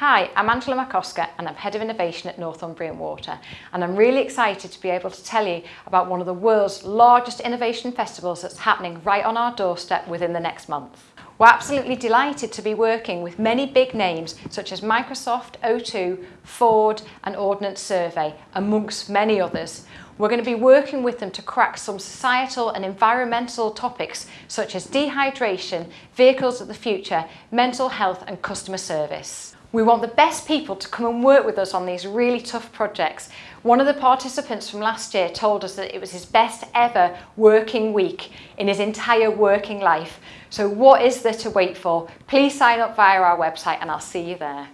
Hi, I'm Angela MacOscar and I'm Head of Innovation at Northumbrian Water and I'm really excited to be able to tell you about one of the world's largest innovation festivals that's happening right on our doorstep within the next month. We're absolutely delighted to be working with many big names such as Microsoft, O2, Ford and Ordnance Survey, amongst many others. We're going to be working with them to crack some societal and environmental topics such as dehydration, vehicles of the future, mental health and customer service. We want the best people to come and work with us on these really tough projects. One of the participants from last year told us that it was his best ever working week in his entire working life. So what is there to wait for? Please sign up via our website and I'll see you there.